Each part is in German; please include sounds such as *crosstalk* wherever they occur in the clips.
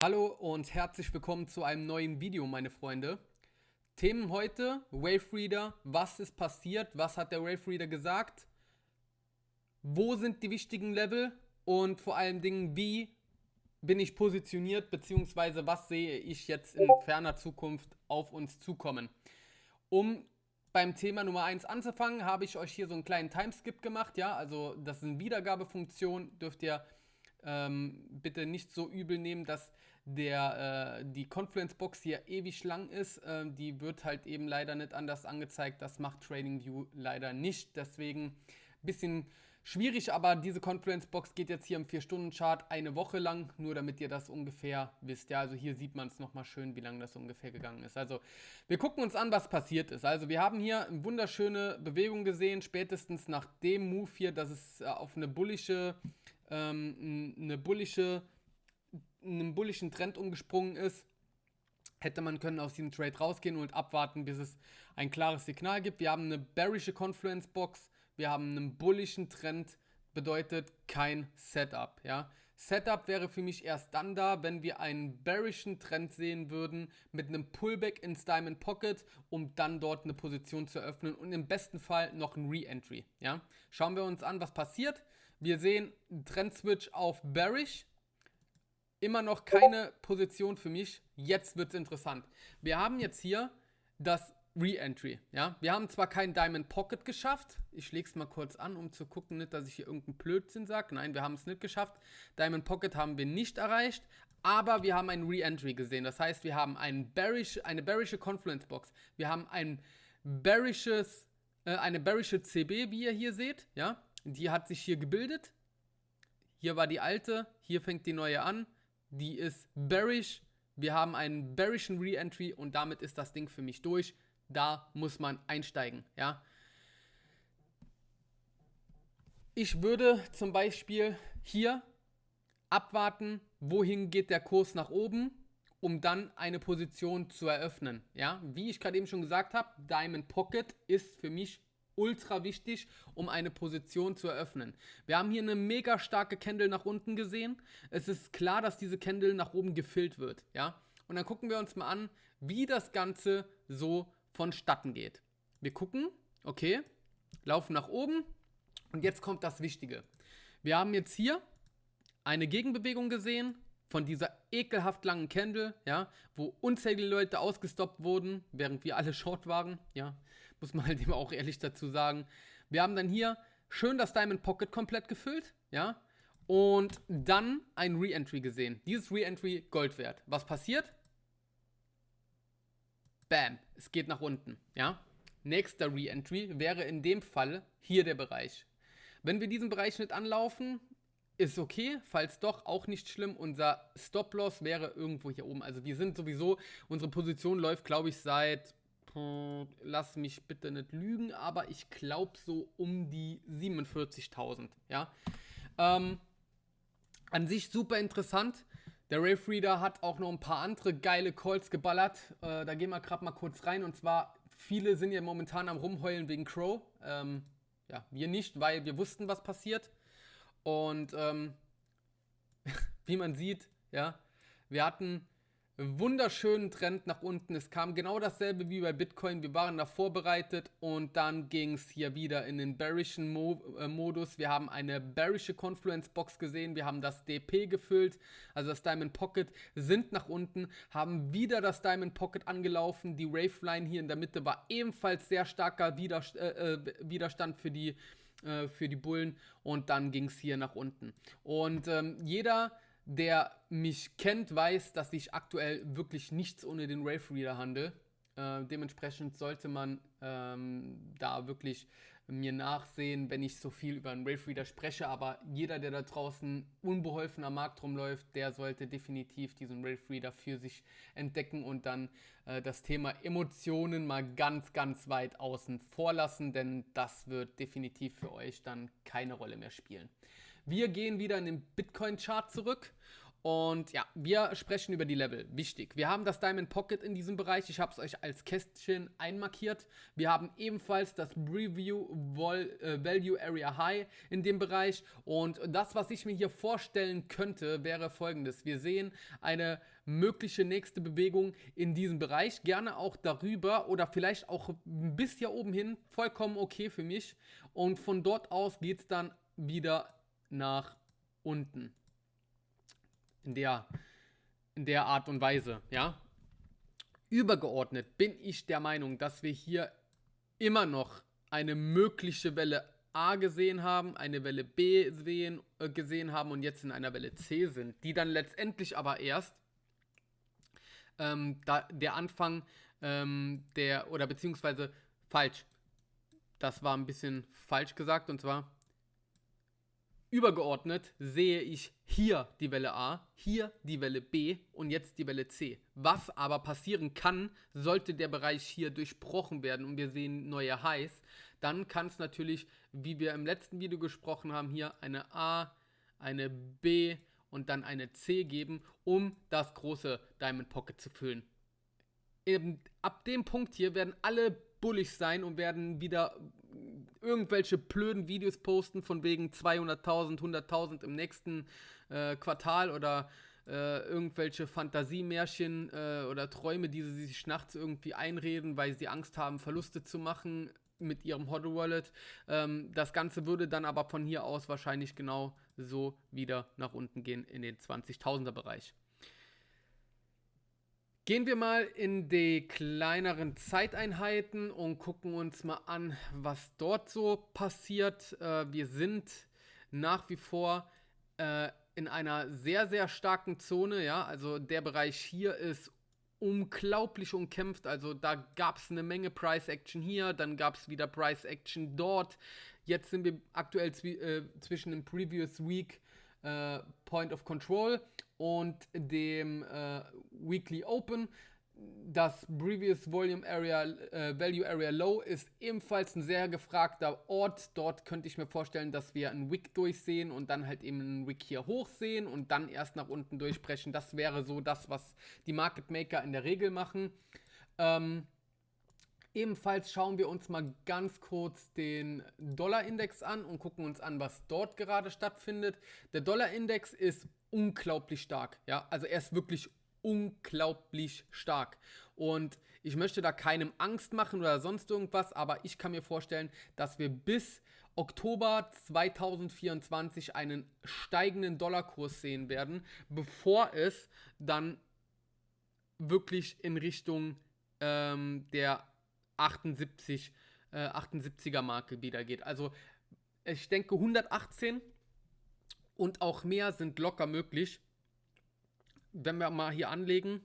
Hallo und herzlich willkommen zu einem neuen Video, meine Freunde. Themen heute, Wave Reader, was ist passiert, was hat der Wave Reader gesagt, wo sind die wichtigen Level? Und vor allen Dingen, wie bin ich positioniert, beziehungsweise was sehe ich jetzt in ferner Zukunft auf uns zukommen. Um beim Thema Nummer 1 anzufangen, habe ich euch hier so einen kleinen Timeskip gemacht, ja, also das ist eine Wiedergabefunktion, dürft ihr ähm, bitte nicht so übel nehmen, dass der, äh, die Confluence-Box hier ewig lang ist. Äh, die wird halt eben leider nicht anders angezeigt. Das macht TradingView leider nicht. Deswegen ein bisschen schwierig, aber diese Confluence-Box geht jetzt hier im 4-Stunden-Chart eine Woche lang, nur damit ihr das ungefähr wisst. Ja, also hier sieht man es nochmal schön, wie lange das ungefähr gegangen ist. Also wir gucken uns an, was passiert ist. Also wir haben hier eine wunderschöne Bewegung gesehen, spätestens nach dem Move hier, dass es äh, auf eine bullische ähm, eine bullische, einen bullischen Trend umgesprungen ist, hätte man können aus diesem Trade rausgehen und abwarten, bis es ein klares Signal gibt. Wir haben eine bearische Confluence Box, wir haben einen bullischen Trend, bedeutet kein Setup. Ja? Setup wäre für mich erst dann da, wenn wir einen bearischen Trend sehen würden mit einem Pullback ins Diamond Pocket, um dann dort eine Position zu eröffnen und im besten Fall noch ein Re-Entry. Ja? Schauen wir uns an, was passiert. Wir sehen Trend-Switch auf Bearish. Immer noch keine Position für mich. Jetzt wird es interessant. Wir haben jetzt hier das Re-Entry. Ja? Wir haben zwar kein Diamond Pocket geschafft. Ich lege es mal kurz an, um zu gucken, nicht, dass ich hier irgendeinen Blödsinn sage. Nein, wir haben es nicht geschafft. Diamond Pocket haben wir nicht erreicht. Aber wir haben ein Re-Entry gesehen. Das heißt, wir haben ein bearish, eine bearische Confluence Box. Wir haben ein bearisches, äh, eine bearische CB, wie ihr hier seht. Ja? Die hat sich hier gebildet. Hier war die alte, hier fängt die neue an. Die ist bearish. Wir haben einen bearischen Re-Entry und damit ist das Ding für mich durch. Da muss man einsteigen, ja. Ich würde zum Beispiel hier abwarten, wohin geht der Kurs nach oben, um dann eine Position zu eröffnen. Ja, wie ich gerade eben schon gesagt habe, Diamond Pocket ist für mich ultra wichtig, um eine Position zu eröffnen. Wir haben hier eine mega starke Candle nach unten gesehen. Es ist klar, dass diese Candle nach oben gefüllt wird, ja. Und dann gucken wir uns mal an, wie das Ganze so vonstatten geht. Wir gucken, okay, laufen nach oben und jetzt kommt das Wichtige. Wir haben jetzt hier eine Gegenbewegung gesehen von dieser ekelhaft langen Candle, ja, wo unzählige Leute ausgestoppt wurden, während wir alle short waren, ja, muss man halt *laughs* eben auch ehrlich dazu sagen. Wir haben dann hier schön das Diamond Pocket komplett gefüllt, ja, und dann ein Re-Entry gesehen. Dieses Re-Entry Gold wert. Was passiert? Bam, es geht nach unten, ja. Nächster Re-Entry wäre in dem Fall hier der Bereich. Wenn wir diesen Bereich nicht anlaufen, ist okay, falls doch, auch nicht schlimm. Unser Stop-Loss wäre irgendwo hier oben. Also wir sind sowieso, unsere Position läuft, glaube ich, seit, lass mich bitte nicht lügen, aber ich glaube so um die 47.000, ja. Ähm, an sich super interessant. Der Rave Reader hat auch noch ein paar andere geile Calls geballert. Äh, da gehen wir gerade mal kurz rein. Und zwar, viele sind ja momentan am Rumheulen wegen Crow. Ähm, ja, wir nicht, weil wir wussten, was passiert. Und ähm, *laughs* wie man sieht, ja, wir hatten einen wunderschönen Trend nach unten. Es kam genau dasselbe wie bei Bitcoin. Wir waren da vorbereitet und dann ging es hier wieder in den bearischen Mo äh, Modus. Wir haben eine bearische Confluence Box gesehen. Wir haben das DP gefüllt, also das Diamond Pocket, sind nach unten, haben wieder das Diamond Pocket angelaufen. Die Wave Line hier in der Mitte war ebenfalls sehr starker Widerst äh, äh Widerstand für die äh, für die Bullen und dann ging es hier nach unten. Und ähm, jeder, der mich kennt, weiß, dass ich aktuell wirklich nichts ohne den Rave Reader handle. Äh, dementsprechend sollte man ähm, da wirklich mir nachsehen, wenn ich so viel über einen Rave Reader spreche. Aber jeder, der da draußen unbeholfen am Markt rumläuft, der sollte definitiv diesen Rave Reader für sich entdecken und dann äh, das Thema Emotionen mal ganz, ganz weit außen vor lassen, denn das wird definitiv für euch dann keine Rolle mehr spielen. Wir gehen wieder in den Bitcoin-Chart zurück Und ja, wir sprechen über die Level. Wichtig. Wir haben das Diamond Pocket in diesem Bereich. Ich habe es euch als Kästchen einmarkiert. Wir haben ebenfalls das Preview Vol äh, Value Area High in dem Bereich. Und das, was ich mir hier vorstellen könnte, wäre folgendes. Wir sehen eine mögliche nächste Bewegung in diesem Bereich. Gerne auch darüber oder vielleicht auch bis hier oben hin. Vollkommen okay für mich. Und von dort aus geht es dann wieder nach unten in der, in der Art und Weise, ja. Übergeordnet bin ich der Meinung, dass wir hier immer noch eine mögliche Welle A gesehen haben, eine Welle B sehen, äh, gesehen haben und jetzt in einer Welle C sind, die dann letztendlich aber erst ähm, da, der Anfang ähm, der, oder beziehungsweise falsch, das war ein bisschen falsch gesagt und zwar Übergeordnet sehe ich hier die Welle A, hier die Welle B und jetzt die Welle C. Was aber passieren kann, sollte der Bereich hier durchbrochen werden und wir sehen neue Highs, dann kann es natürlich, wie wir im letzten Video gesprochen haben, hier eine A, eine B und dann eine C geben, um das große Diamond Pocket zu füllen. Eben ab dem Punkt hier werden alle bullig sein und werden wieder irgendwelche blöden Videos posten von wegen 200.000, 100.000 im nächsten äh, Quartal oder äh, irgendwelche Fantasiemärchen äh, oder Träume, die sie sich nachts irgendwie einreden, weil sie Angst haben, Verluste zu machen mit ihrem Hodl Wallet. Ähm, das Ganze würde dann aber von hier aus wahrscheinlich genau so wieder nach unten gehen in den 20.000er Bereich. Gehen wir mal in die kleineren Zeiteinheiten und gucken uns mal an, was dort so passiert. Äh, wir sind nach wie vor äh, in einer sehr, sehr starken Zone. Ja, also der Bereich hier ist unglaublich umkämpft. Also da gab es eine Menge Price Action hier, dann gab es wieder Price Action dort. Jetzt sind wir aktuell zwi äh, zwischen dem Previous Week äh, Point of Control und dem äh, Weekly Open. Das Previous Volume Area, äh, Value Area Low ist ebenfalls ein sehr gefragter Ort. Dort könnte ich mir vorstellen, dass wir einen Wick durchsehen und dann halt eben einen Wick hier hoch sehen und dann erst nach unten durchbrechen. Das wäre so das, was die Market Maker in der Regel machen. Ähm, Ebenfalls schauen wir uns mal ganz kurz den Dollarindex an und gucken uns an, was dort gerade stattfindet. Der Dollarindex ist unglaublich stark. Ja, also er ist wirklich unglaublich stark. Und ich möchte da keinem Angst machen oder sonst irgendwas, aber ich kann mir vorstellen, dass wir bis Oktober 2024 einen steigenden Dollarkurs sehen werden, bevor es dann wirklich in Richtung ähm, der 78, äh, 78er Marke wieder geht. Also ich denke 118 und auch mehr sind locker möglich. Wenn wir mal hier anlegen,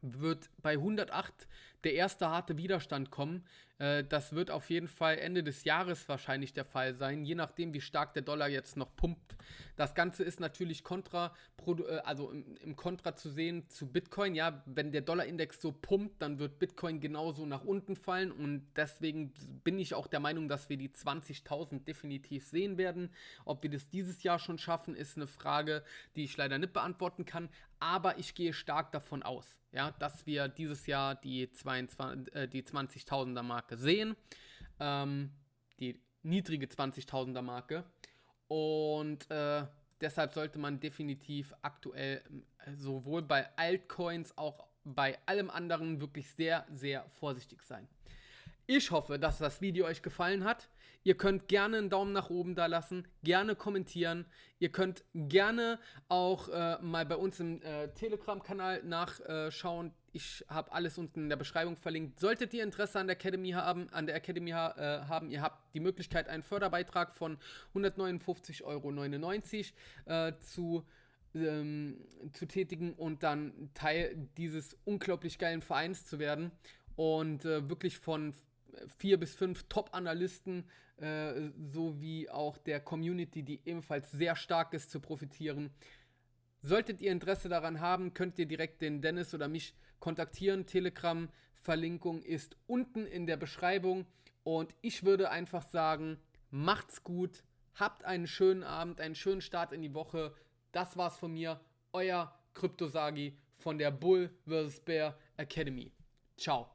wird bei 108 der erste harte Widerstand kommen. Äh, das wird auf jeden Fall Ende des Jahres wahrscheinlich der Fall sein, je nachdem, wie stark der Dollar jetzt noch pumpt. Das Ganze ist natürlich kontra, äh, also im Kontra zu sehen zu Bitcoin. Ja, wenn der Dollarindex so pumpt, dann wird Bitcoin genauso nach unten fallen und deswegen bin ich auch der Meinung, dass wir die 20.000 definitiv sehen werden. Ob wir das dieses Jahr schon schaffen, ist eine Frage, die ich leider nicht beantworten kann, aber ich gehe stark davon aus, ja, dass wir dieses Jahr die 22, äh, die 20.000er Marke sehen. Ähm, die niedrige 20.000er Marke. Und äh, deshalb sollte man definitiv aktuell äh, sowohl bei Altcoins auch bei allem anderen wirklich sehr, sehr vorsichtig sein. Ich hoffe, dass das Video euch gefallen hat. Ihr könnt gerne einen Daumen nach oben da lassen, gerne kommentieren. Ihr könnt gerne auch äh, mal bei uns im äh, Telegram-Kanal nachschauen. Ich habe alles unten in der Beschreibung verlinkt. Solltet ihr Interesse an der Academy haben, an der Academy äh, haben, ihr habt die Möglichkeit, einen Förderbeitrag von 159,99 Euro äh, zu ähm, zu tätigen und dann Teil dieses unglaublich geilen Vereins zu werden und äh, wirklich von vier bis fünf Top-Analysten äh, sowie auch der Community, die ebenfalls sehr stark ist, zu profitieren. Solltet ihr Interesse daran haben, könnt ihr direkt den Dennis oder mich kontaktieren. Telegram-Verlinkung ist unten in der Beschreibung. Und ich würde einfach sagen, macht's gut, habt einen schönen Abend, einen schönen Start in die Woche. Das war's von mir euer Kryptosagi von der Bull vs. Bear Academy. Ciao.